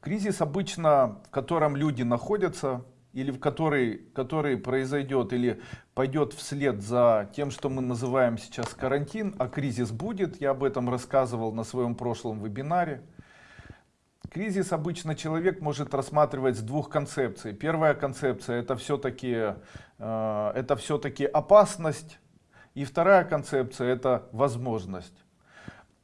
Кризис обычно, в котором люди находятся, или в который, который произойдет или пойдет вслед за тем, что мы называем сейчас карантин, а кризис будет, я об этом рассказывал на своем прошлом вебинаре. Кризис обычно человек может рассматривать с двух концепций. Первая концепция это все-таки э, это все-таки опасность, и вторая концепция это возможность.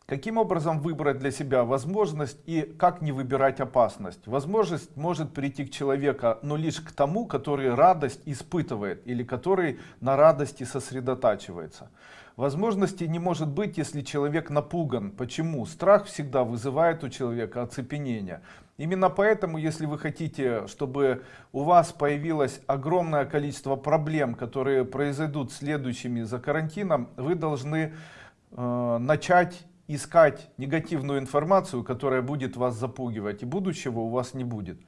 Каким образом выбрать для себя возможность и как не выбирать опасность? Возможность может прийти к человеку, но лишь к тому, который радость испытывает или который на радости сосредотачивается. Возможности не может быть, если человек напуган. Почему? Страх всегда вызывает у человека оцепенение. Именно поэтому, если вы хотите, чтобы у вас появилось огромное количество проблем, которые произойдут следующими за карантином, вы должны э, начать искать негативную информацию, которая будет вас запугивать, и будущего у вас не будет.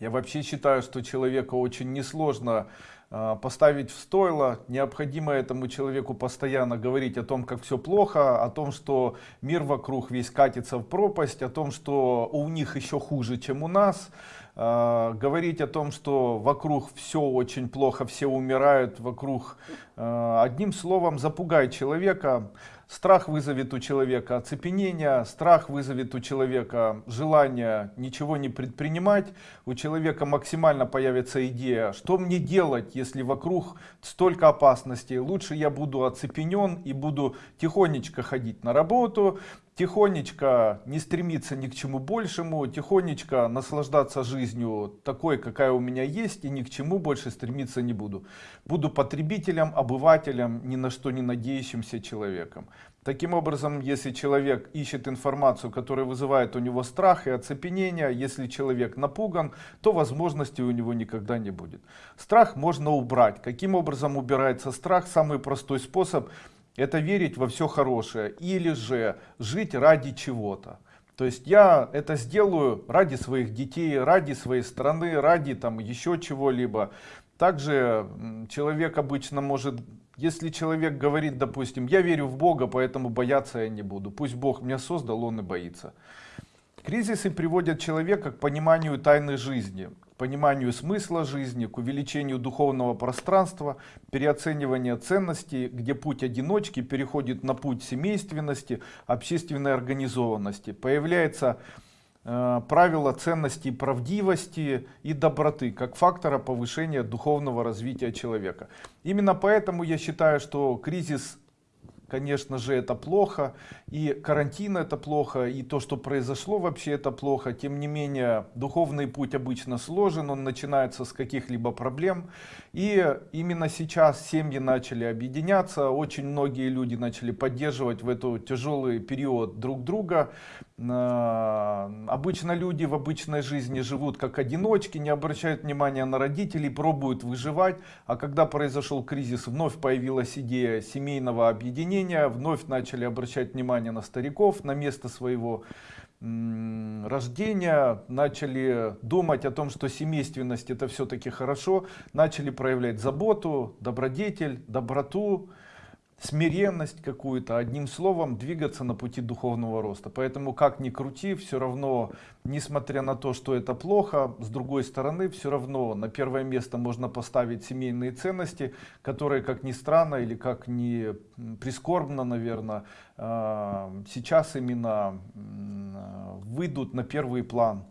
Я вообще считаю, что человека очень несложно поставить в стойло. Необходимо этому человеку постоянно говорить о том, как все плохо, о том, что мир вокруг весь катится в пропасть, о том, что у них еще хуже, чем у нас. Э, говорить о том, что вокруг все очень плохо, все умирают вокруг. Э, одним словом, запугай человека. Страх вызовет у человека оцепенение, страх вызовет у человека желание ничего не предпринимать, у человека максимально появится идея, что мне делать, если вокруг столько опасностей, лучше я буду оцепенен и буду тихонечко ходить на работу, тихонечко не стремиться ни к чему большему, тихонечко наслаждаться жизнью такой, какая у меня есть, и ни к чему больше стремиться не буду. Буду потребителем, обывателем, ни на что не надеющимся человеком. Таким образом, если человек ищет информацию, которая вызывает у него страх и оцепенение, если человек напуган, то возможностей у него никогда не будет. Страх можно убрать. Каким образом убирается страх? Самый простой способ это верить во все хорошее или же жить ради чего-то. То есть я это сделаю ради своих детей, ради своей страны, ради там еще чего-либо. Также человек обычно может, если человек говорит, допустим, я верю в Бога, поэтому бояться я не буду. Пусть Бог меня создал, он и боится. Кризисы приводят человека к пониманию тайны жизни, к пониманию смысла жизни, к увеличению духовного пространства, переоцениванию ценностей, где путь одиночки переходит на путь семейственности, общественной организованности. Появляется э, правило ценностей правдивости и доброты как фактора повышения духовного развития человека. Именно поэтому я считаю, что кризис конечно же, это плохо, и карантин это плохо, и то, что произошло вообще это плохо. Тем не менее, духовный путь обычно сложен, он начинается с каких-либо проблем. И именно сейчас семьи начали объединяться, очень многие люди начали поддерживать в этот тяжелый период друг друга. Обычно люди в обычной жизни живут как одиночки, не обращают внимания на родителей, пробуют выживать. А когда произошел кризис, вновь появилась идея семейного объединения, вновь начали обращать внимание на стариков, на место своего рождения, начали думать о том, что семейственность это все-таки хорошо, начали проявлять заботу, добродетель, доброту, смиренность какую-то, одним словом, двигаться на пути духовного роста. Поэтому, как ни крути, все равно, несмотря на то, что это плохо, с другой стороны, все равно на первое место можно поставить семейные ценности, которые, как ни странно или как ни прискорбно, наверное, а, сейчас именно выйдут на первый план.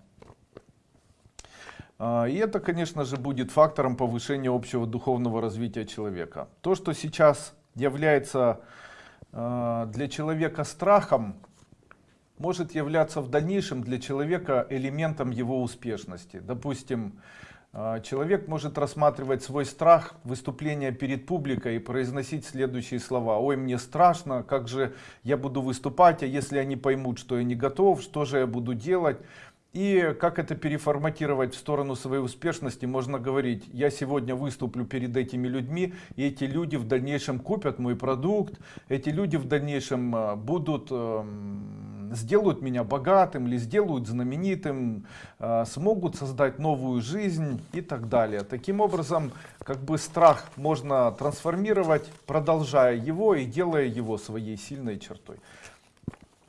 А, и это, конечно же, будет фактором повышения общего духовного развития человека. То, что сейчас является э, для человека страхом, может являться в дальнейшем для человека элементом его успешности. Допустим, э, человек может рассматривать свой страх выступления перед публикой и произносить следующие слова. Ой, мне страшно, как же я буду выступать, а если они поймут, что я не готов, что же я буду делать? И как это переформатировать в сторону своей успешности, можно говорить, я сегодня выступлю перед этими людьми, и эти люди в дальнейшем купят мой продукт, эти люди в дальнейшем э, будут, эм, сделают меня богатым или сделают знаменитым, э, смогут создать новую жизнь и так далее. Таким образом, как бы страх можно трансформировать, продолжая его и делая его своей сильной чертой.